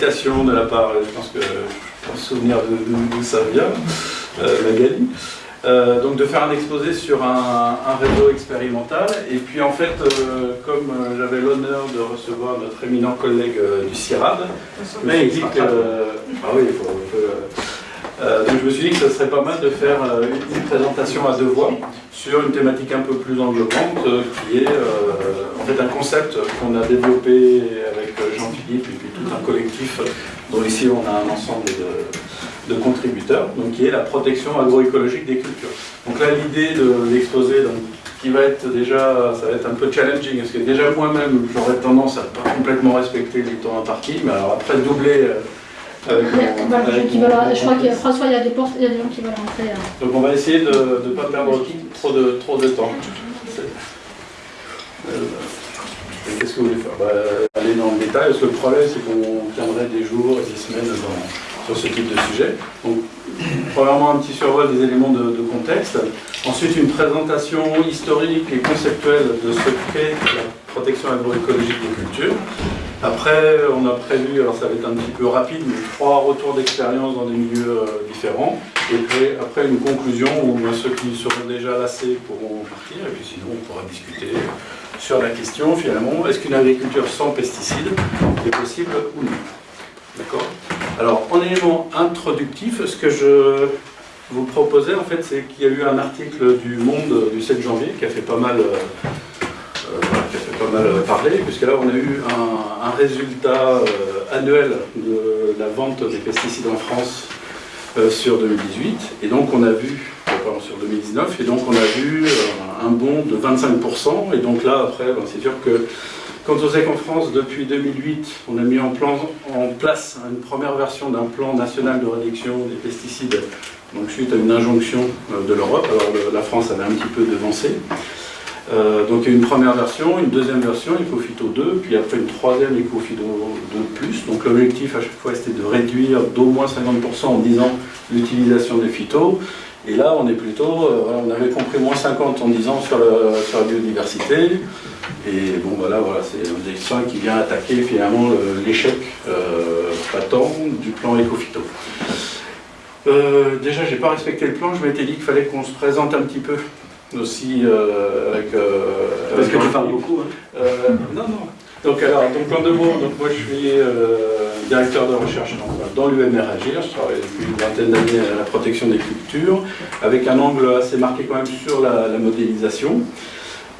de la part, je pense que je pense souvenir d'où ça vient, Magali. Euh, donc de faire un exposé sur un, réseau expérimental. Et puis en fait, euh, comme euh, j'avais l'honneur de recevoir notre éminent collègue du CIRAD, mais il dit que... ah oui, il faut... donc je me suis dit que ce serait pas mal de faire une, présentation à deux voix sur une thématique un peu plus englobante qui est en fait un concept qu'on a développé avec Jean-Philippe et puis tout un collectif dont ici on a un ensemble de de contributeurs, donc qui est la protection agroécologique des cultures. Donc là, l'idée de l'exposé, qui va être déjà, ça va être un peu challenging, parce que déjà moi-même, j'aurais tendance à pas complètement respecter les temps impartis, mais alors après doubler euh, je crois que François, il y a des portes, il y a des gens qui veulent rentrer. Hein. Donc on va essayer de ne pas perdre trop de, trop de temps. Euh, qu'est-ce que vous voulez faire? Bah, Aller dans le détail, parce que le problème c'est qu'on tiendrait des jours et des semaines dans, ce type de sujet. Donc, premièrement, un petit survol des éléments de, contexte. Ensuite, une présentation historique et conceptuelle de ce qu'est la protection agroécologique des cultures. Après, on a prévu, alors ça va être un petit peu rapide, mais trois retours d'expérience dans des milieux euh, différents. Et puis après, une conclusion où ben, ceux qui seront déjà lassés pourront partir, et puis sinon, on pourra discuter sur la question, finalement, est-ce qu'une agriculture sans pesticides est possible ou non? D'accord? Alors, en élément introductif, ce que je vous proposais, en fait, c'est qu'il y a eu un article du Monde du 7 janvier qui a fait pas mal, euh, euh, mal parler, puisque là, on a eu un, résultat euh, annuel de la vente des pesticides en France sur 2018, et donc on a vu, pardon, sur 2019, et donc on a vu un bond de 25%, et donc là, après, ben, c'est sûr que on sait qu'en France, depuis 2008, on a mis en, place une première version d'un plan national de réduction des pesticides, donc suite à une injonction euh, de l'Europe, alors la France avait un petit peu devancé. Euh, donc il y a une première version, une deuxième version, EcoPhyto 2, puis après une troisième EcoPhyto 2+. Donc l'objectif à chaque fois c'était de réduire d'au moins 50% en 10 ans l'utilisation des phytos. Et là on est plutôt, euh, on avait compris moins 50 en 10 ans sur la biodiversité. Et bon, voilà, voilà c'est un dessin qui vient attaquer finalement l'échec euh, patent du plan Ecofito. Euh, déjà, j'ai pas respecté le plan, je m'étais dit qu'il fallait qu'on se présente un petit peu aussi euh, avec... Parce que tu parles beaucoup. Hein. non, non. Donc, alors, donc en deux mots, donc moi je suis directeur de recherche dans, l'UMR Agir, je travaille depuis une vingtaine d'années à la protection des cultures, avec un angle assez marqué quand même sur la modélisation.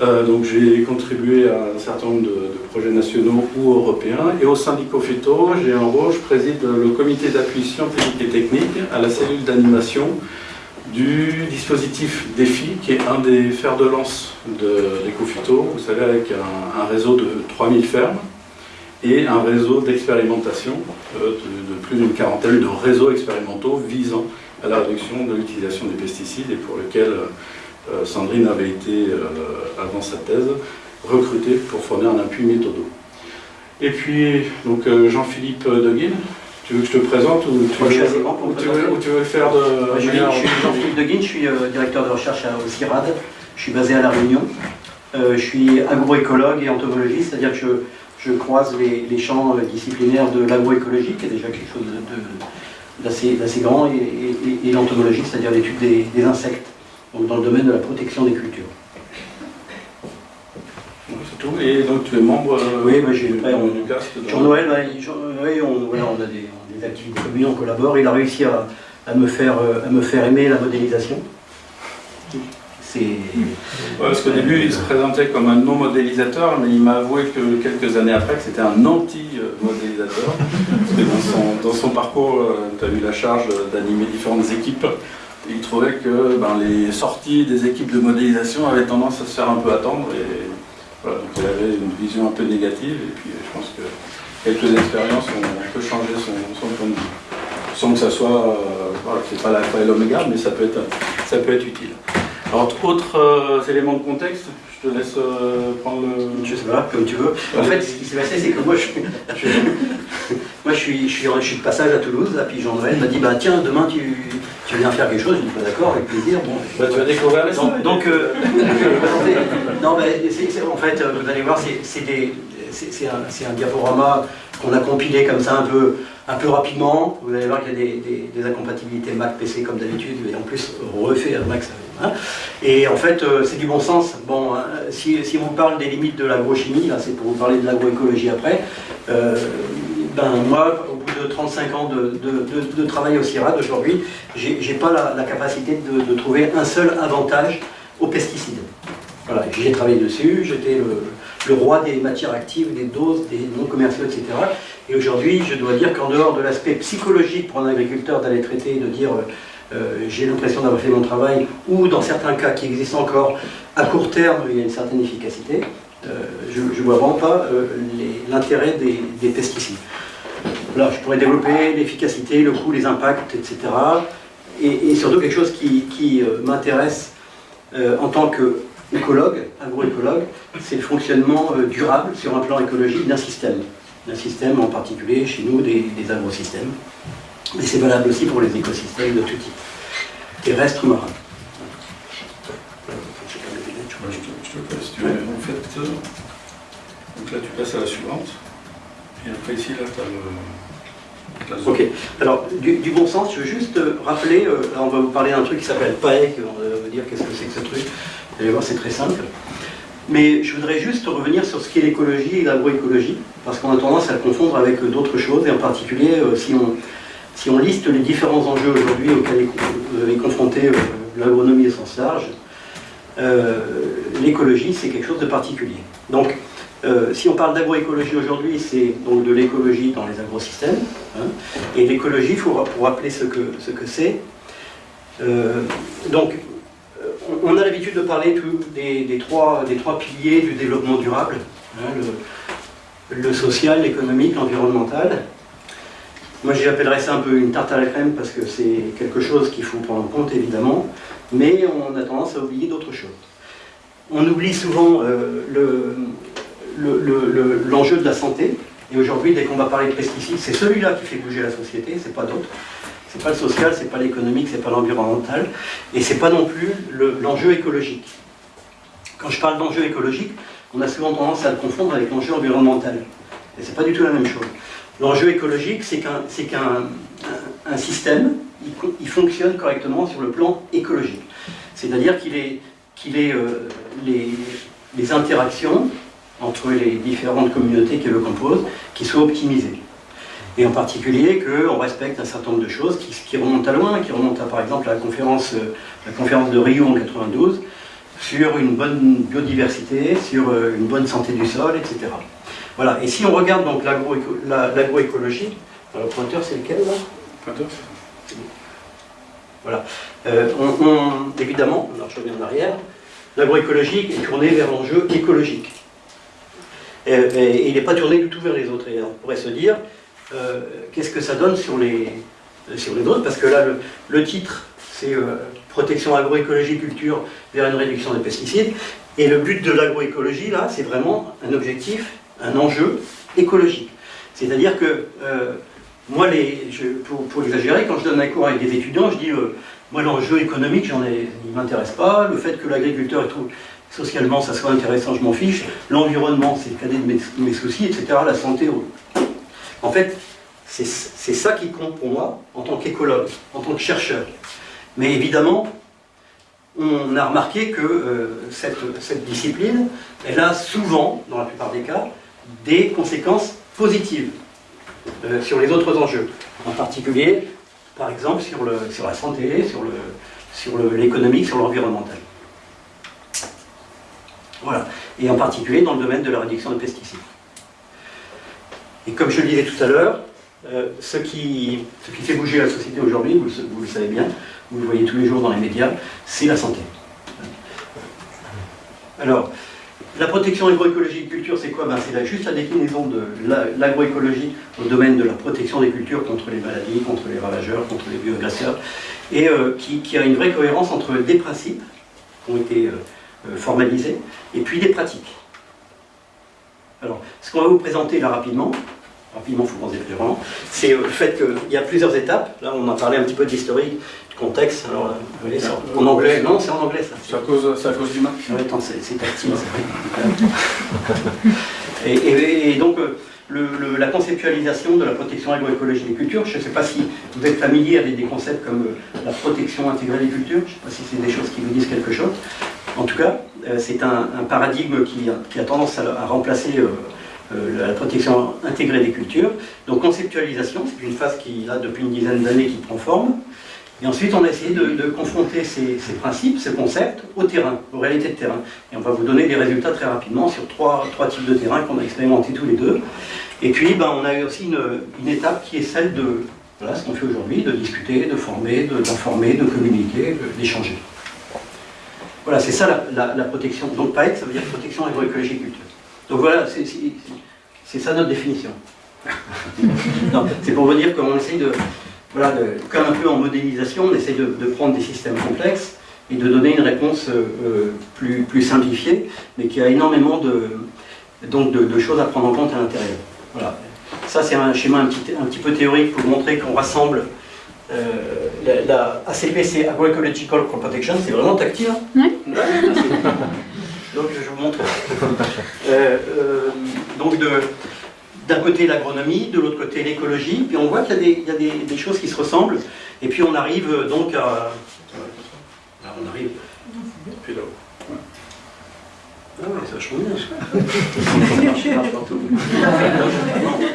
Euh, donc j'ai contribué à un certain nombre de, projets nationaux ou européens. Et au sein d'ICOFETO, j'ai en rôle, je préside le comité d'appui scientifique et technique à la cellule d'animation du dispositif DEFI, qui est un des fers de lance d'EcoFito, vous savez, avec un, réseau de 3000 fermes et un réseau d'expérimentation euh, de, plus d'une quarantaine de réseaux expérimentaux visant à la réduction de l'utilisation des pesticides et pour lequel euh, Sandrine avait été, euh, avant sa thèse, recrutée pour fournir un appui méthodo. Et puis, donc euh, Jean-Philippe Deguin, tu veux que je te présente ou tu, veux, tu veux, faire de... je, suis Jean-Philippe Deguin, je suis directeur de recherche au CIRAD, je suis basé à La Réunion, je suis agroécologue et entomologiste, c'est-à-dire que je, croise les, champs disciplinaires de l'agroécologie, qui est déjà quelque chose d'assez grand, et, l'entomologie, c'est-à-dire l'étude des insectes donc dans le domaine de la protection des cultures. C'est tout, et donc tu es membre euh, Oui, j'ai du cast. Jean-Noël, oui, on, a des, activités communes, on collabore. Il a réussi à, me, faire, euh, à me faire aimer la modélisation. C'est... parce qu'au début, il se présentait comme un non-modélisateur, mais il m'a avoué que quelques années après, que c'était un anti-modélisateur. parce que dans son, dans son parcours, euh, tu as eu la charge d'animer différentes équipes il trouvait que ben, les sorties des équipes de modélisation avaient tendance à se faire un peu attendre et voilà, donc il avait une vision un peu négative et puis je pense que quelques expériences ont un peu changé son, point de vue. Sans que ça soit, euh, voilà, c'est pas l'alpha et l'oméga, mais ça peut, être, ça peut être utile. Alors, autres euh, éléments de contexte, je te laisse euh, prendre le... Je sais pas, comme tu veux. En fait, ce qui s'est passé, c'est que moi, je, moi, je suis, je, suis, de passage à Toulouse, et puis Jean-Noël m'a dit, bah tiens, demain, tu, tu viens faire quelque chose, je dis pas d'accord, avec plaisir. Bon, bah, tu vas découvrir les Donc, donc euh, non, mais en fait, vous allez voir, c'est c'est un, diaporama qu'on a compilé comme ça un peu, un peu rapidement. Vous allez voir qu'il y a des, des, incompatibilités Mac PC comme d'habitude, et en plus refait à Mac. Hein. Et en fait, euh, c'est du bon sens. Bon, hein, si, si, on vous parle des limites de l'agrochimie, c'est pour vous parler de l'agroécologie après, euh, ben moi, de 35 ans de, de, travail au CIRAD aujourd'hui, j'ai pas la, capacité de, trouver un seul avantage aux pesticides. Voilà, j'ai travaillé dessus, j'étais le, roi des matières actives, des doses, des non commerciaux, etc. Et aujourd'hui, je dois dire qu'en dehors de l'aspect psychologique pour un agriculteur d'aller traiter, de dire euh, euh, j'ai l'impression d'avoir fait mon travail, ou dans certains cas qui existent encore, à court terme, il y a une certaine efficacité, euh, je ne vois vraiment pas l'intérêt des, pesticides. Là, je pourrais développer l'efficacité, le coût, les impacts, etc. Et, surtout quelque chose qui, m'intéresse en tant qu'écologue, agroécologue, c'est le fonctionnement durable sur un plan écologique d'un système d'un système, en particulier chez nous des, des agrosystèmes. Mais c'est valable aussi pour les écosystèmes de tout type, terrestres, marins. Je te euh, donc là tu passes à la suivante, et. Ok, alors du, bon sens, je veux juste euh, rappeler, euh, on va vous parler d'un truc qui s'appelle PAEC, on va vous dire qu'est-ce que c'est que ce truc, vous allez voir c'est très simple. Mais je voudrais juste revenir sur ce qu'est l'écologie et l'agroécologie, parce qu'on a tendance à le confondre avec d'autres choses, et en particulier euh, si, on, liste les différents enjeux aujourd'hui auxquels est, confrontée euh, l'agronomie au sens large, euh, l'écologie c'est quelque chose de particulier. Donc si on parle d'agroécologie aujourd'hui, c'est donc de l'écologie dans les agrosystèmes, hein, et l'écologie, pour rappeler ce que c'est, ce que donc on a l'habitude de parler des, trois, des, trois, piliers du développement durable, hein, le, social, l'économique, l'environnemental. Moi j'appellerais ça un peu une tarte à la crème parce que c'est quelque chose qu'il faut prendre en compte évidemment, mais on a tendance à oublier d'autres choses. On oublie souvent euh, l'enjeu de la santé, et aujourd'hui dès qu'on va parler de pesticides, c'est celui-là qui fait bouger la société, c'est pas d'autre. C'est pas le social, c'est pas l'économique, c'est pas l'environnemental, et c'est pas non plus l'enjeu écologique. Quand je parle d'enjeu écologique, on a souvent tendance à le confondre avec l'enjeu environnemental. Et c'est pas du tout la même chose. L'enjeu écologique, c'est qu'un un, système, il, fonctionne correctement sur le plan écologique. C'est-à-dire qu'il est, qu'il est euh, les interactions entre les différentes communautés qui le composent, qui soient optimisées. Et en particulier qu'on respecte un certain nombre de choses qui, remontent à loin, qui remontent à par exemple à la conférence, euh, la conférence de Rio en 92, sur une bonne biodiversité, sur euh, une bonne santé du sol, etc. Voilà, et si on regarde donc l'agroécologie, le pointeur c'est lequel là? Pointeur Voilà. Euh, on, évidemment, alors je reviens en arrière, l'agroécologie est tournée vers l'enjeu écologique. Et, il n'est pas tourné du tout vers les autres. Et on pourrait se dire, euh, qu'est-ce que ça donne sur les, sur les autres? Parce que là, le, titre, c'est euh, protection agroécologie culture vers une réduction des pesticides. Et le but de l'agroécologie, là, c'est vraiment un objectif, un enjeu écologique. C'est-à-dire que, euh, moi, les, pour, exagérer, quand je donne un cours avec des étudiants, je dis, moi, l'enjeu économique, j'en ai, il ne m'intéresse pas. Le fait que l'agriculteur socialement ça soit intéressant, je m'en fiche. L'environnement, c'est le cadet de mes, soucis, etc. La santé, en fait, c'est ça qui compte pour moi en tant qu'écologue, en tant que chercheur. Mais évidemment, on a remarqué que euh, cette, discipline, elle a souvent, dans la plupart des cas, des conséquences positives euh, sur les autres enjeux. En particulier, par exemple, sur, la santé, sur l'économique, sur l'environnemental. Voilà. Et en particulier dans le domaine de la réduction des pesticides. Et comme je le disais tout à l'heure, euh, ce, qui, fait bouger la société aujourd'hui, vous, le savez bien, vous le voyez tous les jours dans les médias, c'est la santé. Alors, la protection agroécologie de culture, c'est quoi? Ben, C'est juste la déclinaison de l'agroécologie au domaine de la protection des cultures contre les maladies, contre les ravageurs, contre les bioagresseurs, et euh, qui, a une vraie cohérence entre des principes qui ont été euh, formalisés et puis des pratiques. Alors, ce qu'on va vous présenter là rapidement, rapidement, il faut penser vraiment, c'est euh, le fait qu'il y a plusieurs étapes. Là, on a parlé un petit peu d'historique, de contexte. Alors, en anglais, non, c'est en anglais ça. C'est à cause, à cause du match Oui, attends, c'est tactile, c'est et, et, donc, le, la conceptualisation de la protection agroécologique des cultures, je ne sais pas si vous êtes familier avec des concepts comme la protection intégrée des cultures, je ne sais pas si c'est des choses qui vous disent quelque chose. En tout cas, c'est un, paradigme qui, a tendance à, remplacer la protection intégrée des cultures. Donc conceptualisation, c'est une phase qui, là, depuis une dizaine d'années, qui prend forme. Et ensuite, on a essayé de, confronter ces, principes, ces concepts, au terrain, aux réalités de terrain. Et on va vous donner des résultats très rapidement sur trois, types de terrain qu'on a expérimenté tous les deux. Et puis, ben, on a eu aussi une, étape qui est celle de voilà, ce qu'on fait aujourd'hui, de discuter, de former, d'informer, de, communiquer, d'échanger. Voilà, c'est ça la, protection. Donc PAEC, ça veut dire protection agroécologique culture. Donc voilà, c'est ça notre définition. c'est pour vous dire qu'on essaye de, voilà, comme un peu en modélisation, on essaie de, prendre des systèmes complexes et de donner une réponse euh, euh, plus, plus, simplifiée, mais qui a énormément de, donc de, choses à prendre en compte à l'intérieur. Voilà. Ça, c'est un schéma un petit, un petit, peu théorique pour montrer qu'on rassemble euh, la, ACP, c'est Agroecological Crop Protection, c'est vraiment tactile. Hein. Donc, je vous montre. donc, de, d'un côté l'agronomie, de l'autre côté l'écologie, puis on voit qu'il y a, des, choses qui se ressemblent, et puis on arrive euh, donc à... on arrive... C'est vachement bien.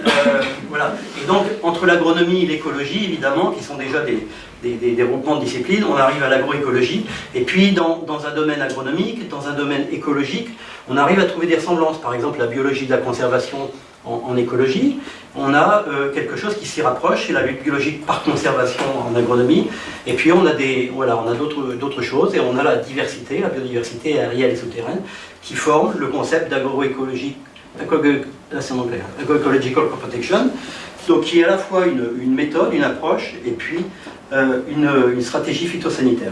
euh, voilà. Et donc, entre l'agronomie et l'écologie, évidemment, qui sont déjà des, des, groupements de disciplines, on arrive à l'agroécologie. Et puis, dans, dans, un domaine agronomique, dans un domaine écologique, on arrive à trouver des ressemblances. Par exemple, la biologie de la conservation en, écologie, on a euh, quelque chose qui s'y rapproche, c'est la lutte biologique par conservation en agronomie, et puis on a voilà, on a d'autres choses, et on a la diversité, la biodiversité aérienne et souterraine, qui forment le concept d'agroécologie, agroecological protection, donc qui est à la fois une, méthode, une approche, et puis euh, une, stratégie phytosanitaire.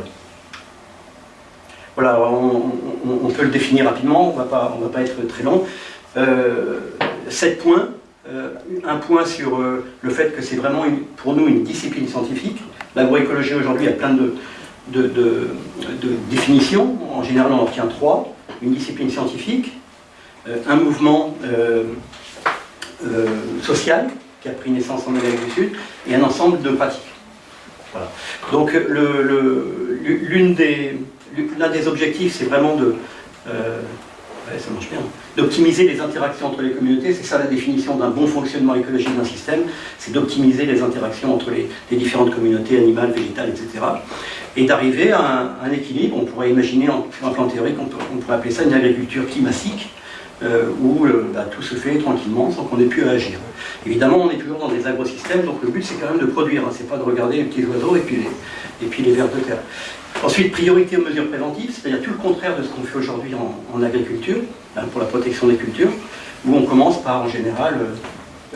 Voilà, on, peut le définir rapidement, on ne va pas être très long. Euh, sept points. Euh, un point sur le fait que c'est vraiment pour nous une discipline scientifique. L'agroécologie aujourd'hui a plein de, de, définitions. En général, on en tient trois. Une discipline scientifique, euh, un mouvement social qui a pris naissance en Amérique du Sud, et un ensemble de pratiques. Voilà. Donc l'un des, des objectifs, c'est vraiment de ça marche bien. D'optimiser les interactions entre les communautés, c'est ça la définition d'un bon fonctionnement écologique d'un système, c'est d'optimiser les interactions entre les, différentes communautés animales, végétales, etc. Et d'arriver à un, équilibre, on pourrait imaginer sur un plan théorique, on, pourrait appeler ça une agriculture climatique, euh, où euh, bah, tout se fait tranquillement sans qu'on ait pu agir. Évidemment, on est toujours dans des agrosystèmes, donc le but c'est quand même de produire, hein. c'est pas de regarder les petits oiseaux et puis les, et vers de terre. Ensuite, priorité aux mesures préventives, c'est-à-dire tout le contraire de ce qu'on fait aujourd'hui en, agriculture, hein, pour la protection des cultures, où on commence par, en général,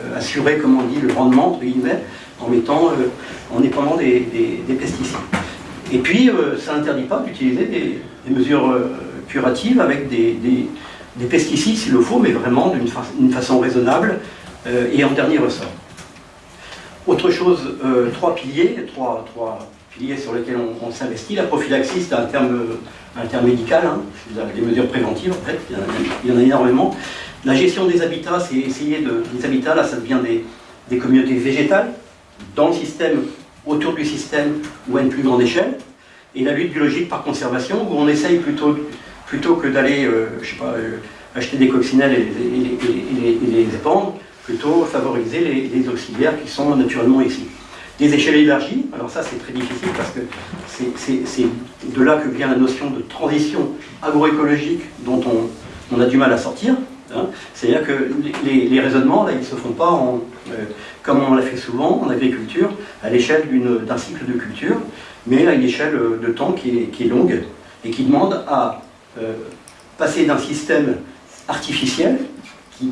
euh, assurer, comme on dit, le rendement, entre guillemets, en mettant, en épandant des, pesticides. Et puis, ça n'interdit pas d'utiliser des, mesures curatives avec des, pesticides s'il le faut, mais vraiment d'une façon raisonnable et en dernier ressort. Autre chose, trois piliers, trois, trois sur lesquels on, s'investit. La prophylaxie, c'est un terme, médical, hein. des mesures préventives en fait, il y, en a, énormément. La gestion des habitats, c'est essayer de... Les habitats, là, ça devient des, communautés végétales, dans le système, autour du système, ou à une plus grande échelle. Et la lutte biologique par conservation, où on essaye plutôt, plutôt que d'aller, euh, euh, acheter des coccinelles et, les, épandre, plutôt favoriser les, auxiliaires qui sont naturellement ici. Des échelles élargies, alors ça c'est très difficile parce que c'est de là que vient la notion de transition agroécologique dont on, a du mal à sortir. Hein. C'est-à-dire que les, raisonnements, ils ne se font pas euh, comme on l'a fait souvent en agriculture, à l'échelle d'un cycle de culture, mais à une échelle de temps qui est, longue et qui demande à euh, passer d'un système artificiel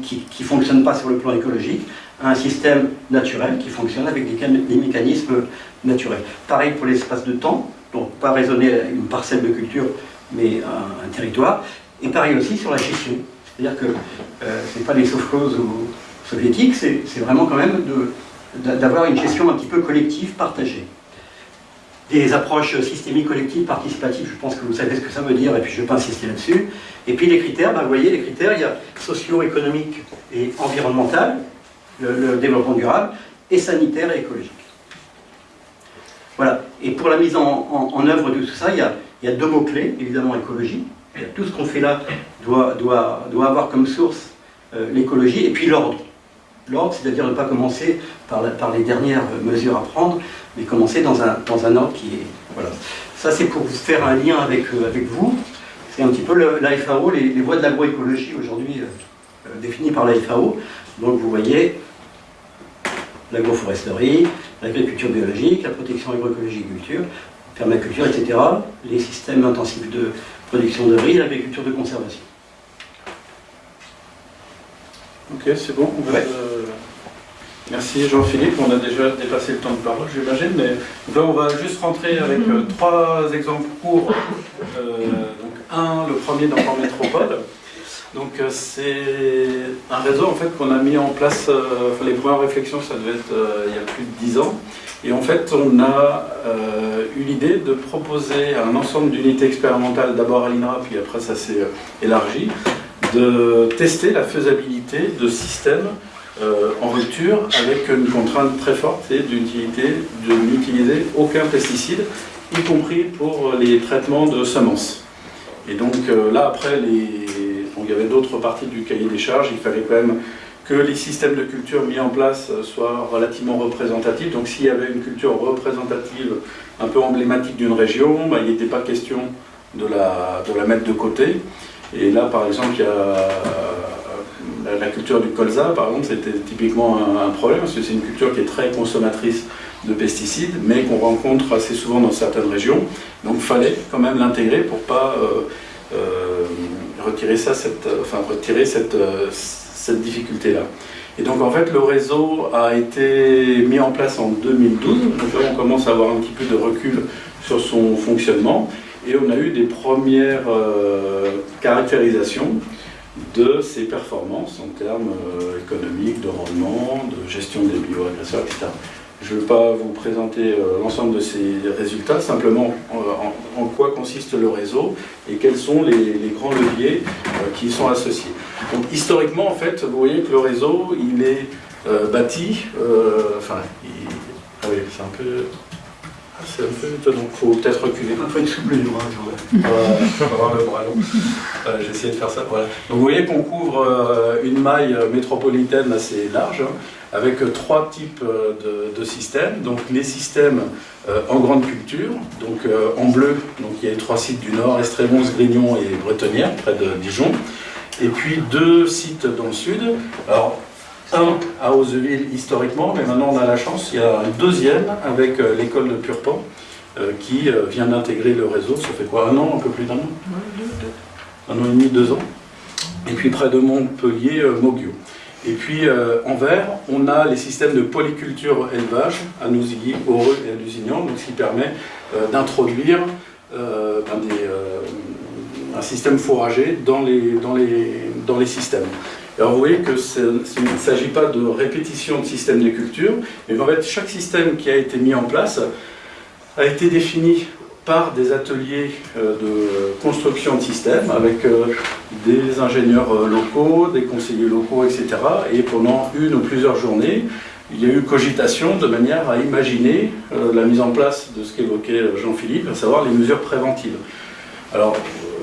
qui ne fonctionne pas sur le plan écologique un système naturel qui fonctionne avec des, mécanismes naturels. Pareil pour l'espace de temps, donc pas raisonner une parcelle de culture, mais un, territoire. Et pareil aussi sur la gestion. C'est-à-dire que euh, ce n'est pas les sauf-causes soviétiques, c'est vraiment quand même d'avoir une gestion un petit peu collective, partagée. des approches systémiques, collectives, participatives, je pense que vous savez ce que ça veut dire, et puis je ne vais pas insister là-dessus. Et puis les critères, ben, vous voyez, les critères, il y a socio-économique et environnemental, le, développement durable, et sanitaire et écologique. Voilà. Et pour la mise en, œuvre de tout ça, il y a deux mots-clés, évidemment écologie. Tout ce qu'on fait là doit, avoir comme source euh, l'écologie, et puis l'ordre. L'ordre, c'est-à-dire ne pas commencer par, les dernières mesures à prendre, mais commencer dans un, ordre qui est... Voilà. Ça, c'est pour faire un lien avec, euh, vous. C'est un petit peu la FAO, les, voies de l'agroécologie aujourd'hui euh, définies par la FAO. Donc vous voyez, l'agroforesterie, l'agriculture biologique, la protection agroécologique culture, permaculture, etc. Les systèmes intensifs de production de riz, l'agriculture de conservation. Ok, c'est bon. Euh, merci Jean-Philippe, on a déjà dépassé le temps de parole, j'imagine. Mais là, on va juste rentrer avec euh, trois exemples courts. Euh, donc, un, le premier dans en métropole. Donc c'est un réseau en fait qu'on a mis en place, les premières réflexions ça devait être il y a plus de dix ans, et en fait on a eu l'idée de proposer un ensemble d'unités expérimentales, d'abord à l'INRA, puis après ça s'est élargi, de tester la faisabilité de systèmes euh, en rupture avec une contrainte très forte, c'est de n'utiliser aucun pesticide, y compris pour les traitements de semences. Et donc euh, là, après, les... il y avait d'autres parties du cahier des charges, il fallait quand même que les systèmes de culture mis en place soient relativement représentatifs. Donc s'il y avait une culture représentative un peu emblématique d'une région, bah, il n'était pas question de la, de la mettre de côté. Et là, par exemple, il y a euh, la culture du colza, par exemple, c'était typiquement un, problème, parce que c'est une culture qui est très consommatrice de pesticides, mais qu'on rencontre assez souvent dans certaines régions. Donc il fallait quand même l'intégrer pour ne pas euh, retirer, ça, cette, enfin, retirer cette, cette difficulté-là. Et donc en fait le réseau a été mis en place en 2012, donc là on commence à avoir un petit peu de recul sur son fonctionnement. Et on a eu des premières euh, caractérisations de ses performances en termes euh, économiques, de rendement, de gestion des bioagresseurs, etc. Je ne vais pas vous présenter euh, l'ensemble de ces résultats, simplement en, consiste le réseau et quels sont les, grands leviers qui y sont associés. Donc historiquement, en fait, vous voyez que le réseau, il est bâti, enfin, ah oui, c'est un peu ah, c'est un peu étonnant, il faut peut-être reculer. Un peu une souple du bras, avoir le bras long. Euh, J'ai essayé de faire ça. Voilà. Donc vous voyez qu'on couvre euh, une maille métropolitaine assez large, hein, avec trois types euh, de, systèmes. Donc les systèmes en grande culture, donc en bleu, donc il y a les trois sites du nord, Estrémons, Grignon et Bretonnière, près de Dijon. Et puis deux sites dans le sud. Alors un à Oseville historiquement, mais maintenant on a la chance, il y a un deuxième avec euh, l'école de Purpan euh, qui euh, vient d'intégrer le réseau. Ça fait quoi Un an, un peu plus d'un an? Un an et demi, deux ans? Et puis près de Montpellier, Mogio. Et puis en vert, on a les systèmes de polyculture élevage à Nousilly, Heureux et à Lusignan, donc ce qui permet d'introduire ben un système fourragé dans les, systèmes. Alors vous voyez que ne s'agit pas de répétition de système de culture, mais en fait chaque système qui a été mis en place a été défini par des ateliers euh, de construction de systèmes avec euh, des ingénieurs euh, locaux, des conseillers locaux, etc. Et pendant une ou plusieurs journées, il y a eu cogitation de manière à imaginer la mise en place de ce qu'évoquait Jean-Philippe, à savoir les mesures préventives. Alors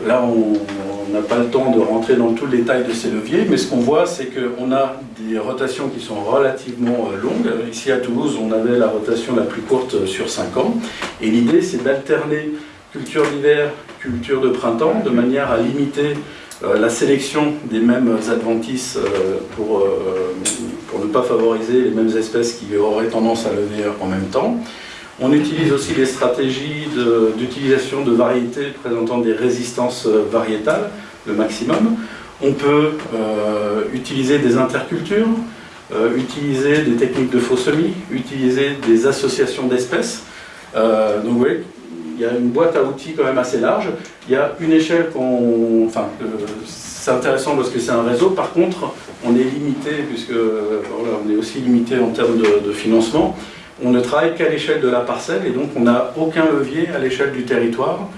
là, on n'a pas le temps de rentrer dans tout le détail de ces leviers, mais ce qu'on voit, c'est qu'on a des rotations qui sont relativement euh, longues. Ici à Toulouse, on avait la rotation la plus courte euh, sur 5 ans. Et l'idée, c'est d'alterner culture d'hiver, culture de printemps, de manière à limiter euh, la sélection des mêmes adventices pour, pour ne pas favoriser les mêmes espèces qui auraient tendance à lever en même temps. On utilise aussi des stratégies d'utilisation de, variétés présentant des résistances euh, variétales, le maximum. On peut euh, utiliser des intercultures, euh, utiliser des techniques de faux semis, utiliser des associations d'espèces. donc vous voyez, il y a une boîte à outils quand même assez large. Il y a une échelle qu'on... Enfin, c'est intéressant parce que c'est un réseau. Par contre, on est limité, puisque on est aussi limité en termes de financement. On ne travaille qu'à l'échelle de la parcelle et donc on n'a aucun levier à l'échelle du territoire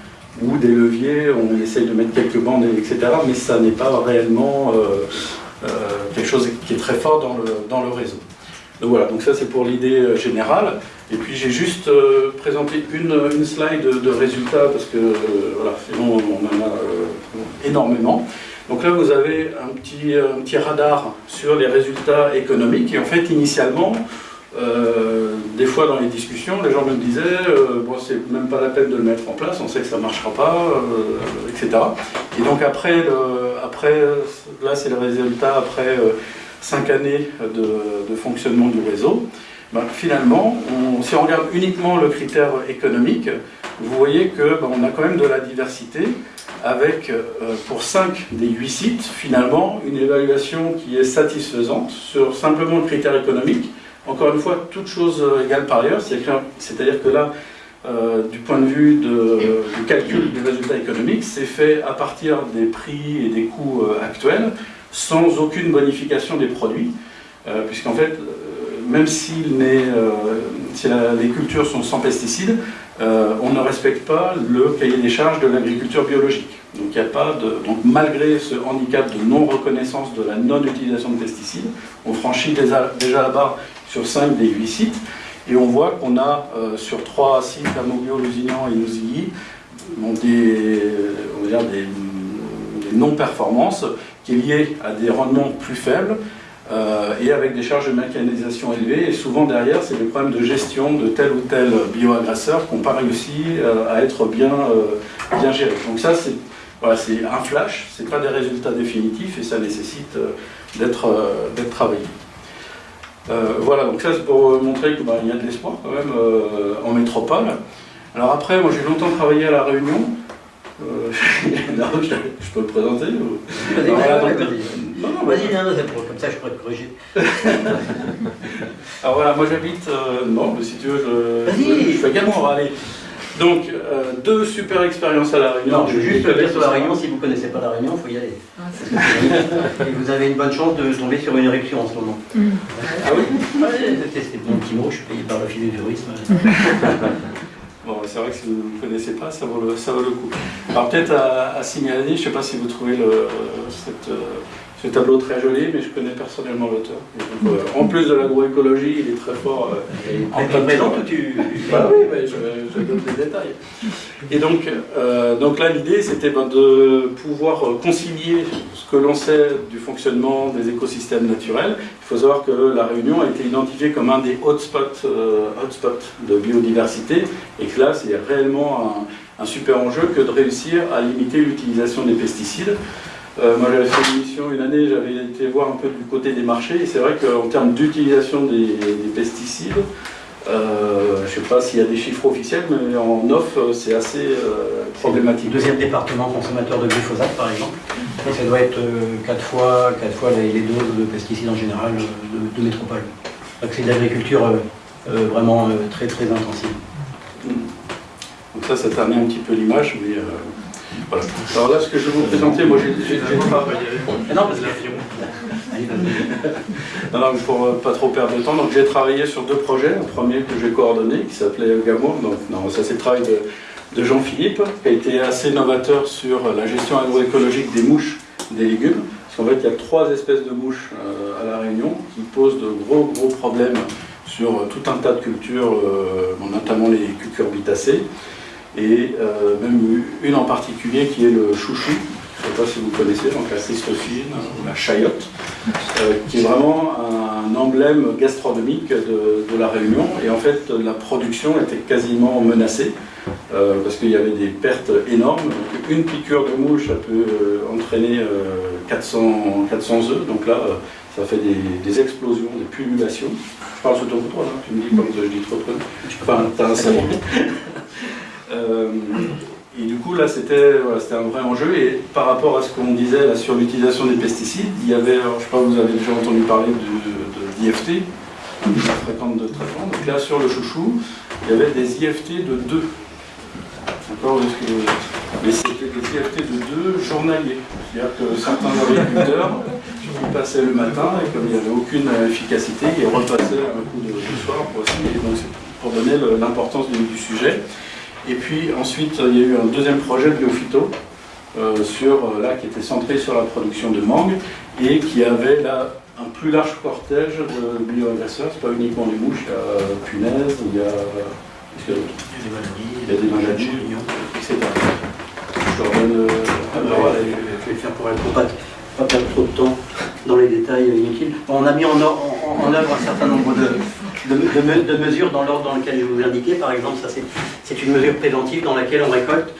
ou des leviers, on essaye de mettre quelques bandes, etc. Mais ça n'est pas réellement euh, euh, quelque chose qui est très fort dans le, dans le réseau. Donc voilà, donc ça c'est pour l'idée euh, générale. Et puis j'ai juste présenté une, une, slide de, résultats parce que voilà, sinon on en a énormément. Donc là vous avez un petit, un petit radar sur les résultats économiques et en fait initialement euh, des fois dans les discussions, les gens me disaient euh, bon, c'est même pas la peine de le mettre en place, on sait que ça marchera pas, euh, etc. Et donc après, après là c'est le résultat après cinq années de, fonctionnement du réseau. Ben, finalement, si on regarde uniquement le critère économique, vous voyez qu'on ben, a quand même de la diversité avec, pour 5 des 8 sites, finalement, une évaluation qui est satisfaisante sur simplement le critère économique, encore une fois, toute chose égale par ailleurs, c'est-à-dire que là, euh, du point de vue du calcul des résultats économiques, c'est fait à partir des prix et des coûts euh, actuels, sans aucune bonification des produits, euh, puisqu'en fait, même si les cultures sont sans pesticides, on ne respecte pas le cahier des charges de l'agriculture biologique. Donc, il a pas de, donc malgré ce handicap de non-reconnaissance de la non-utilisation de pesticides, on franchit déjà la barre sur 5 des 8 sites. Et on voit qu'on a euh, sur 3 sites, à Moglio, Lusignan et Nouzilly, des, non-performances qui est liées à des rendements plus faibles euh, et avec des charges de mécanisation élevées. Et souvent derrière, c'est des problèmes de gestion de tel ou tel bioagresseur qui n'ont pas réussi euh, à être bien, bien gérés. Donc ça, c'est un flash, ce n'est pas des résultats définitifs et ça nécessite d'être travaillé. Euh, voilà, donc ça c'est pour montrer qu'il bah, y a de l'espoir quand même euh, en métropole. Alors après, moi j'ai longtemps travaillé à La Réunion. Euh, je, peux le présenter Vas-y, vas-y, comme ça je pourrais te corriger. Alors voilà, moi j'habite, non, mais si tu veux, je, je, je fais également aller. Donc, euh, deux super expériences à La Réunion. Non, je veux juste dire sur La Réunion, si vous ne connaissez pas La Réunion, il faut y aller. Ah, Et vous avez une bonne chance de tomber sur une éruption en ce moment. Mm. Ah oui C'est mon petit mot, je suis payé par le du tourisme. bon, c'est vrai que si vous ne connaissez pas, ça vaut le, ça vaut le coup. Alors peut-être à, signaler, je ne sais pas si vous trouvez le, cette... Euh, ce tableau très joli, mais je connais personnellement l'auteur. Euh, en plus de l'agroécologie, il est très fort euh, en présent tu... Bah oui, je, je, donne des détails. Et donc, euh, donc là, l'idée, c'était ben, de pouvoir concilier ce que l'on sait du fonctionnement des écosystèmes naturels. Il faut savoir que la Réunion a été identifiée comme un des hotspots, hotspots de biodiversité, et que là, c'est réellement un, un super enjeu que de réussir à limiter l'utilisation des pesticides. Euh, moi j'avais fait une mission une année, j'avais été voir un peu du côté des marchés, et c'est vrai qu'en termes d'utilisation des, pesticides, euh, je ne sais pas s'il y a des chiffres officiels, mais en off, euh, c'est assez problématique. Deuxième département consommateur de glyphosate, par exemple. ça doit être 4 fois, fois les, doses de pesticides en général de, métropole. C'est de l'agriculture vraiment très très intensive. Donc ça, ça termine un petit peu l'image, mais voilà. Alors là, ce que je vais vous présenter, moi j'ai travaillé. Non, parce que non, pour euh, pas trop perdre de temps, donc j'ai travaillé sur deux projets. Un premier que j'ai coordonné, qui s'appelait Gamour. Donc, non, ça c'est le travail de, Jean-Philippe, qui a été assez novateur sur la gestion agroécologique des mouches, des légumes. Parce qu'en fait, il y a trois espèces de mouches euh, à La Réunion qui posent de gros, gros problèmes sur euh, tout un tas de cultures, notamment les cucurbitacées et euh, même une en particulier qui est le chouchou, je ne sais pas si vous connaissez, donc la cystophine ou la chayotte, euh, qui est vraiment un emblème gastronomique de, la Réunion. Et en fait, la production était quasiment menacée euh, parce qu'il y avait des pertes énormes. une piqûre de mouche, ça peut entraîner 400, 400 œufs. Donc là, ça fait des, explosions, des pullulations. Je parle sous ton contrôle, hein. tu me dis quand je dis trop de Enfin, t'as un euh, et du coup, là, c'était un vrai enjeu. Et par rapport à ce qu'on disait sur l'utilisation des pesticides, il y avait, je sais pas, vous avez déjà entendu parler de, d'IFT, de fréquente de traitement. Donc là, sur le chouchou, il y avait des IFT de 2. D'accord Mais c'était des IFT de 2 journaliers. C'est-à-dire que certains agriculteurs il passait le matin et comme il n'y avait aucune efficacité, il repassait un coup de, soir pour essayer, donc pour donner l'importance du, sujet. Et puis ensuite, il y a eu un deuxième projet de Biophyto, euh, sur, euh, là, qui était centré sur la production de mangue et qui avait là un plus large cortège de bioagresseurs. C'est pas uniquement des mouches, il y a punaises, il y a, il y a des maladies, il y a des maladies, etc. Je te redonne la parole. Je vais faire pour elle, pour pas, perdre trop de temps dans les détails inutiles. on a mis en, œuvre un certain nombre de, mesures dans l'ordre dans lequel je vous indiquais. Par exemple, ça c'est une mesure préventive dans laquelle on récolte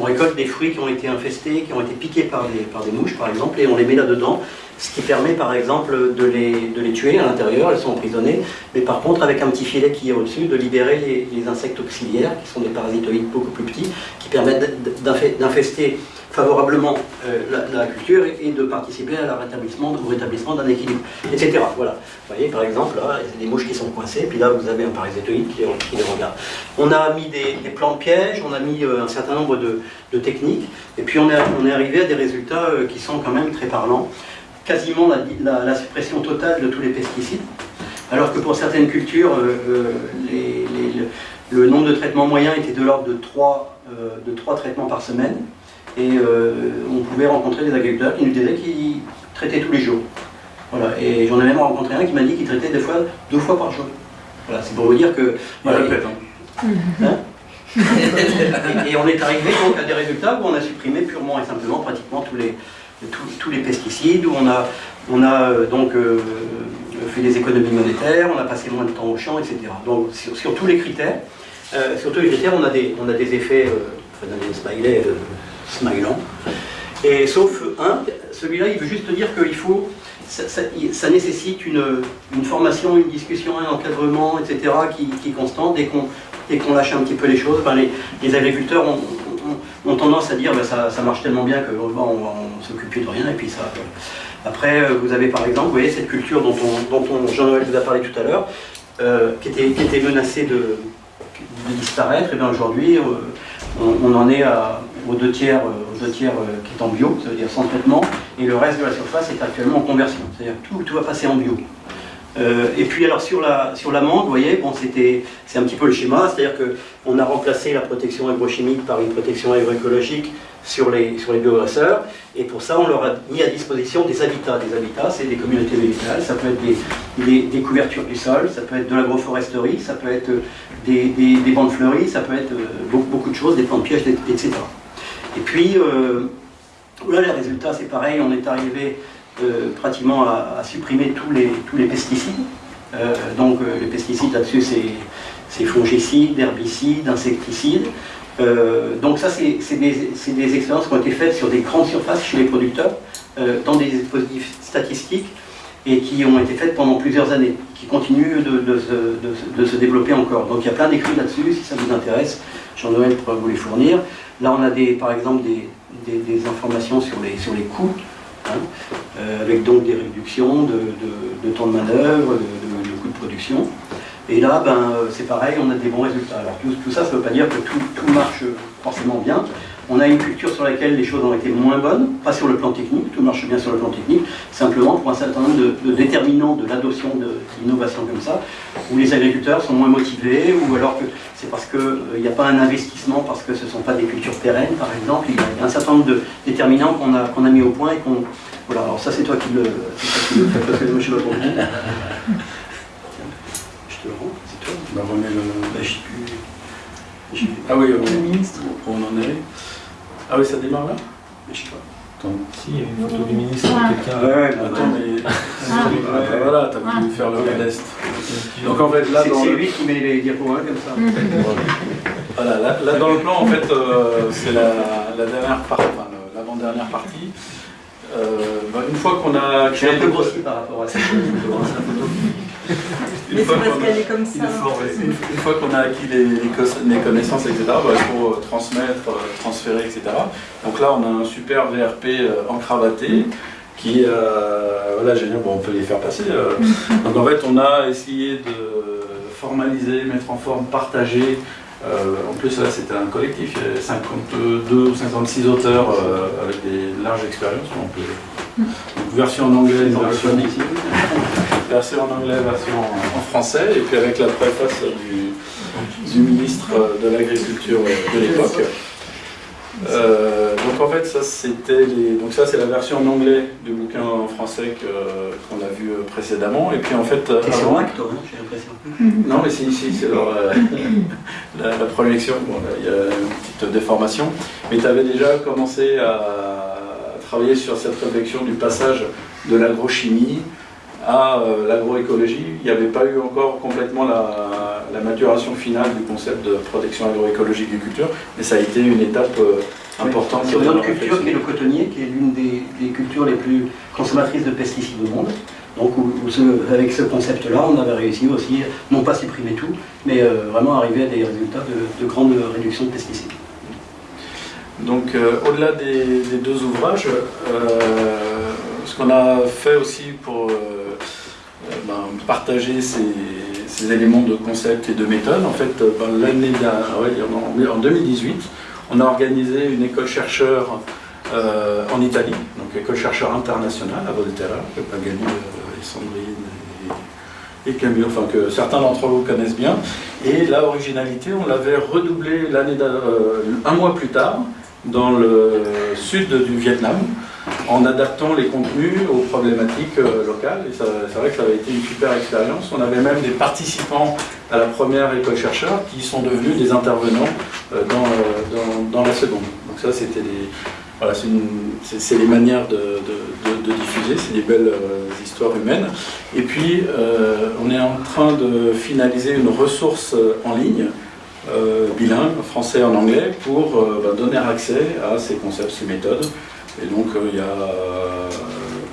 on récolte des fruits qui ont été infestés, qui ont été piqués par des, mouches par exemple, et on les met là-dedans, ce qui permet par exemple de les, tuer à l'intérieur, elles sont emprisonnées, mais par contre avec un petit filet qui est au-dessus, de libérer les insectes auxiliaires, qui sont des parasitoïdes beaucoup plus petits, qui permettent d'infester favorablement euh, la, culture et, de participer à la rétablissement, au rétablissement d'un équilibre, etc. Voilà. Vous voyez, par exemple, là, il y a des mouches qui sont coincées, puis là, vous avez un parasitoïde qui, qui les regarde. On a mis des, plans de pièges, on a mis euh, un certain nombre de, techniques, et puis on est, arrivé à des résultats euh, qui sont quand même très parlants. Quasiment la, suppression totale de tous les pesticides, alors que pour certaines cultures, le nombre de traitements moyens était de l'ordre de 3, de 3 traitements par semaine. Et euh, on pouvait rencontrer des agriculteurs qui nous disaient qu'ils traitaient tous les jours. Voilà. Et j'en ai même rencontré un qui m'a dit qu'il traitait des fois deux fois par jour. Voilà, c'est pour vous dire que. Voilà, hein. Hein et, on est arrivé donc à des résultats où on a supprimé purement et simplement pratiquement tous les, tous, les pesticides, où on a, on a euh, donc euh, fait des économies monétaires, on a passé moins de temps au champ, etc. Donc sur, tous les critères, sur tous les critères, on a des, on a des effets, enfin, smileys smilant. Et sauf un, celui-là, il veut juste dire qu'il faut, ça, nécessite une, formation, une discussion, un encadrement, etc., qui, est constant. Dès qu'on lâche un petit peu les choses, ben les, agriculteurs ont, tendance à dire ben ça, marche tellement bien qu'on va, on, s'occupe plus de rien, puis ça... Après, vous avez par exemple, vous voyez, cette culture dont, on, Jean-Noël vous a parlé tout à l'heure, euh, qui, était, menacée de, disparaître, et bien aujourd'hui, euh, on, en est à, aux deux tiers, euh, aux deux tiers euh, qui est en bio, ça veut dire sans traitement, et le reste de la surface est actuellement en conversion, c'est-à-dire que tout, va passer en bio. Euh, et puis alors sur la, sur l'amande, vous voyez, bon, c'est un petit peu le schéma, c'est-à-dire qu'on a remplacé la protection agrochimique par une protection agroécologique sur les, sur les et pour ça on leur a mis à disposition des habitats. Des habitats, c'est des communautés végétales, ça peut être des, des, couvertures du sol, ça peut être de l'agroforesterie, ça peut être des, des, bandes fleuries, ça peut être beaucoup, beaucoup de choses, des plantes pièges, etc. Et puis, euh, là, les résultats, c'est pareil, on est arrivé euh, pratiquement à, supprimer tous les, pesticides. Euh, donc, les pesticides là-dessus, c'est fongicides, herbicides, insecticides. donc ça, c'est des, expériences qui ont été faites sur des grandes surfaces chez les producteurs, dans des dispositifs statistiques, et qui ont été faites pendant plusieurs années, qui continuent de, se, développer encore. Donc il y a plein d'écrits là-dessus, si ça vous intéresse, Jean-Noël pourra vous les fournir. Là, on a des, par exemple des, des, informations sur les, sur les coûts, hein, euh, avec donc des réductions de, temps de manœuvre, de, coûts de production. Et là, ben, euh, c'est pareil, on a des bons résultats. Alors tout, tout ça, ça ne veut pas dire que tout, tout marche forcément bien, on a une culture sur laquelle les choses ont été moins bonnes, pas sur le plan technique, tout marche bien sur le plan technique, simplement pour un certain nombre de, déterminants de l'adoption d'innovation comme ça, où les agriculteurs sont moins motivés, ou alors que c'est parce qu'il euh, n'y a pas un investissement, parce que ce ne sont pas des cultures pérennes, par exemple. Il y a un certain nombre de déterminants qu'on a, qu'on a mis au point et qu'on... Voilà, alors ça c'est toi qui le, fais, parce que moi je ne sais pas pour Je te le rends, c'est toi. Bah, remets le... Bah, je. Ah oui, on, ministre. on en est. Ah oui, ça démarre là Mais je sais pas. Attends. Si, il y a une photo du ministre ah. quelqu'un. Ouais, attends, mais. Ah. voilà, t'as pu faire le modeste. Donc en fait, là. C'est lui qui met les diapos hein, comme ça. voilà, là, là, dans le plan, en fait, euh, c'est la, la, dernière partie, enfin l'avant-dernière partie. Euh, bah, une fois qu'on a. Suis un peu grossi par rapport à cette photo. Mais c'est parce qu'elle est comme ça. Une, fois qu'on a acquis les, connaissances, etc., bah, il faut transmettre, euh, transférer, etc. Donc là, on a un super VRP euh, encravaté qui, euh, voilà, génial, bon, on peut les faire passer. Donc en fait, on a essayé de formaliser, mettre en forme, partager. en plus, là, c'était un collectif, il y avait 52 ou 56 auteurs avec des larges expériences. On peut version en anglais, version, anglophones version en anglais, version en, en français, et puis avec la préface du, du ministre de l'Agriculture de l'époque. Euh, donc en fait ça c'était les... donc ça c'est la version en anglais du bouquin en français qu'on a vu euh, précédemment et puis en fait euh, T'es avant- Mac, toi, hein, j'ai l'impression. non mais c'est ici c'est leur, euh, la, la projection bon il y a une petite déformation mais tu avais déjà commencé à travailler sur cette réflexion du passage de l'agrochimie à euh, l'agroécologie il n'y avait pas eu encore complètement la, la maturation finale du concept de protection agroécologique des cultures mais ça a été une étape euh, importante Sur dans une autre culture qui est le cotonnier, qui est l'une des, des cultures les plus consommatrices de pesticides au monde. Donc où- où ce- avec ce concept-là, on avait réussi aussi, non pas supprimer tout, mais euh, vraiment arriver à des résultats de, de grande réduction de pesticides. Donc, euh, au-delà des, des deux ouvrages, euh, ce qu'on a fait aussi pour ben, partager ces, éléments de concept et de méthode, en fait, ben, l'année ouais, en, en 2018, on a organisé une école chercheur euh, en Italie, donc école chercheur internationale à Volterra, que Pagali euh, et Sandrine et, Camille, enfin que certains d'entre vous connaissent bien. Et la originalité, on l'avait redoublé l'année d'a- euh, un mois plus tard dans le sud du Vietnam en adaptant les contenus aux problématiques euh, locales. Et c'est vrai que ça avait été une super expérience. On avait même des participants à la première école chercheur qui sont devenus des intervenants euh, dans, euh, dans- dans la seconde. Donc ça, c'était des... Voilà, c'est les manières de, de- de- diffuser, c'est des belles histoires humaines. Et puis, on est en train de finaliser une ressource en ligne bilingue, français en anglais, pour bah, donner accès à ces concepts, ces méthodes. Et donc euh, il y a euh,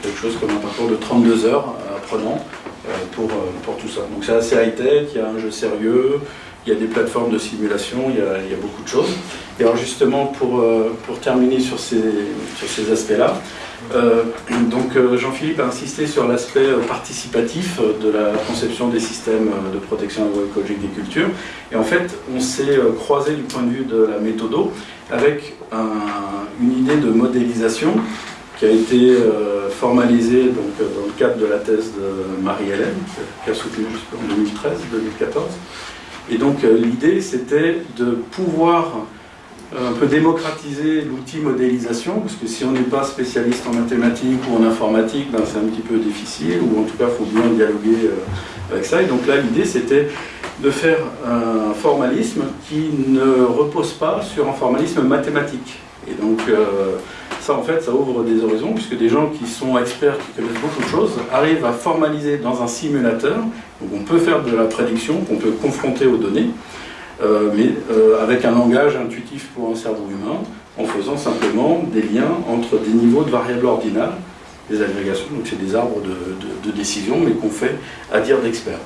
quelque chose comme un parcours de 32 heures apprenant euh, pour, pour tout ça. Donc c'est assez high-tech, il y a un jeu sérieux, il y a des plateformes de simulation, il y a, beaucoup de choses. Et alors justement, pour, euh, pour terminer sur ces, sur ces aspects-là, euh, donc euh, Jean-Philippe a insisté sur l'aspect participatif de la conception des systèmes de protection agroécologique des cultures. Et en fait, on s'est croisé du point de vue de la méthodo avec un- une idée de modélisation qui a été formalisée donc, dans le cadre de la thèse de Marie-Hélène, qui a soutenu en 2013-2014. Et donc euh, l'idée, c'était de pouvoir euh, un peu démocratiser l'outil modélisation, parce que si on n'est pas spécialiste en mathématiques ou en informatique, ben, c'est un petit peu difficile, ou en tout cas, il faut bien dialoguer euh, avec ça. Et donc là, l'idée, c'était de faire un formalisme qui ne repose pas sur un formalisme mathématique. Et donc, ça, en fait, ça ouvre des horizons, puisque des gens qui sont experts, qui connaissent beaucoup de choses, arrivent à formaliser dans un simulateur. Donc, on peut faire de la prédiction, qu'on peut confronter aux données, euh, mais euh, avec un langage intuitif pour un cerveau humain, en faisant simplement des liens entre des niveaux de variables ordinales, des agrégations, donc c'est des arbres de, de- de décision, mais qu'on fait à dire d'experts.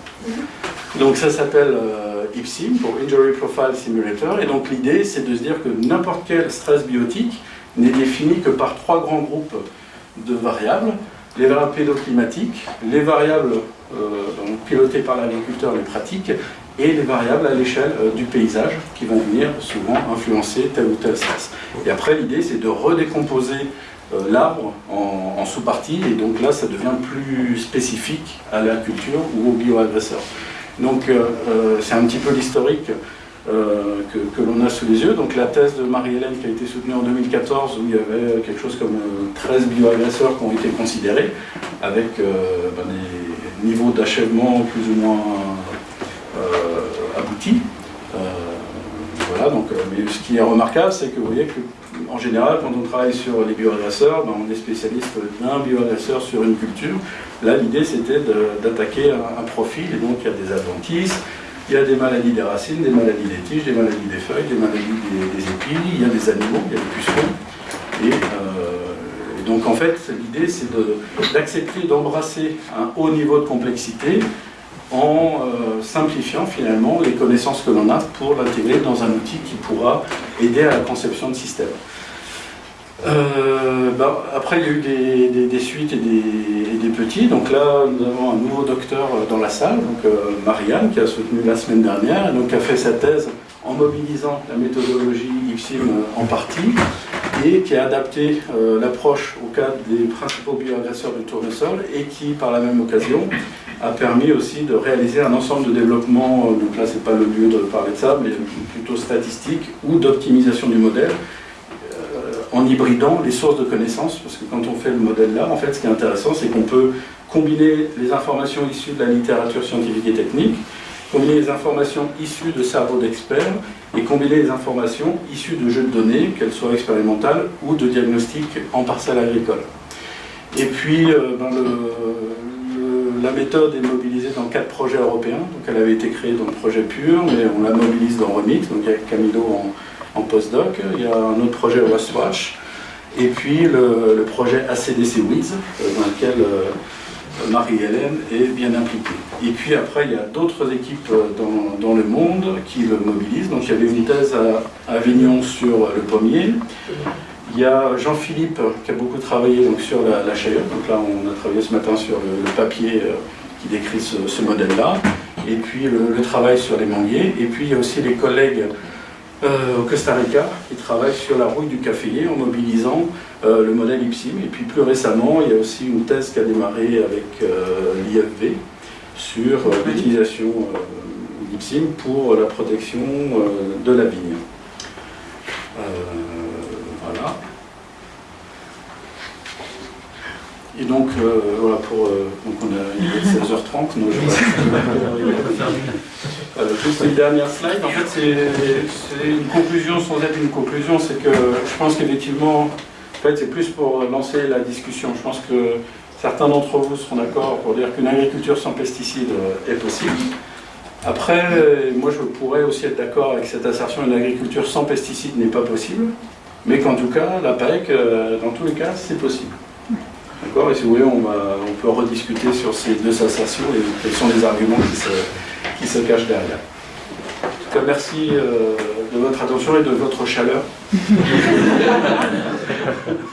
Donc ça s'appelle euh, IPSIM, pour Injury Profile Simulator, et donc l'idée c'est de se dire que n'importe quel stress biotique n'est défini que par trois grands groupes de variables, les variables pédoclimatiques, les variables euh, pilotées par l'agriculteur, les pratiques, et les variables à l'échelle euh, du paysage qui vont venir souvent influencer tel ou tel stress. Et après l'idée c'est de redécomposer euh, l'arbre en, en sous-parties, et donc là ça devient plus spécifique à la culture ou au bioagresseur. Donc c'est un petit peu l'historique euh, que, l'on a sous les yeux. Donc la thèse de Marie-Hélène qui a été soutenue en 2014 où il y avait quelque chose comme euh, 13 bioagresseurs qui ont été considérés avec euh, ben, des niveaux d'achèvement plus ou moins euh, aboutis. Euh, voilà, donc, euh, mais ce qui est remarquable, c'est que vous voyez que en général, quand on travaille sur les bioagresseurs, ben, on est spécialiste d'un bioagresseur sur une culture. Là, l'idée, c'était d'attaquer un, un profil, et donc il y a des adventices, il y a des maladies des racines, des maladies des tiges, des maladies des feuilles, des maladies des, des épis, il y a des animaux, il y a des pucerons. Et, euh, donc, en fait, l'idée, c'est d'accepter, d'embrasser un haut niveau de complexité en euh, simplifiant finalement les connaissances que l'on a pour l'intégrer dans un outil qui pourra aider à la conception de systèmes. Euh, bah, après, il y a eu des, suites et des, et des petits. Donc là, nous avons un nouveau docteur euh, dans la salle, donc euh, Marianne, qui a soutenu la semaine dernière, et donc a fait sa thèse en mobilisant la méthodologie IPSIM euh, en partie. et qui a adapté l'approche au cas des principaux bioagresseurs du tournesol et qui, par la même occasion, a permis aussi de réaliser un ensemble de développements, donc là c'est pas le lieu de parler de ça, mais plutôt statistique ou d'optimisation du modèle, en hybridant les sources de connaissances, parce que quand on fait le modèle là, en fait ce qui est intéressant c'est qu'on peut combiner les informations issues de la littérature scientifique et technique, combiner les informations issues de cerveaux d'experts et combiner les informations issues de jeux de données, qu'elles soient expérimentales ou de diagnostic en parcelle agricole. Et puis, euh, le, la méthode est mobilisée dans quatre projets européens. Donc, elle avait été créée dans le projet PUR, mais on la mobilise dans Remix. Donc, il y a Camilo en, postdoc. Il y a un autre projet Westwatch. Et puis, le, projet ACDC Wiz, euh, dans lequel euh, Marie-Hélène est bien impliquée. Et puis après, il y a d'autres équipes dans, le monde qui le mobilisent. Donc il y avait une thèse à Avignon sur le pommier. Il y a Jean-Philippe qui a beaucoup travaillé donc, sur la, la Donc là, on a travaillé ce matin sur le, papier euh, qui décrit ce, modèle-là. Et puis le, travail sur les manguiers. Et puis il y a aussi les collègues euh, au Costa Rica qui travaillent sur la rouille du caféier en mobilisant euh, le modèle IPSIM. Et puis plus récemment, il y a aussi une thèse qui a démarré avec euh, l'IFV sur l'utilisation d'IPSIM pour la protection de la vigne. voilà. Et donc, voilà, pour, donc on a 16h30, nous, voilà, juste une dernière slide. En fait, c'est une conclusion sans être une conclusion. C'est que je pense qu'effectivement, en fait, c'est plus pour lancer la discussion. Je pense que certains d'entre vous seront d'accord pour dire qu'une agriculture sans pesticides est possible. Après, moi, je pourrais aussi être d'accord avec cette assertion une agriculture sans pesticides n'est pas possible, mais qu'en tout cas, la PAEC, euh, dans tous les cas, c'est possible. D'accord Et si vous voulez, on, peut rediscuter sur ces deux assertions et quels sont les arguments qui se, qui se cache derrière. En tout cas, merci euh, de votre attention et de votre chaleur.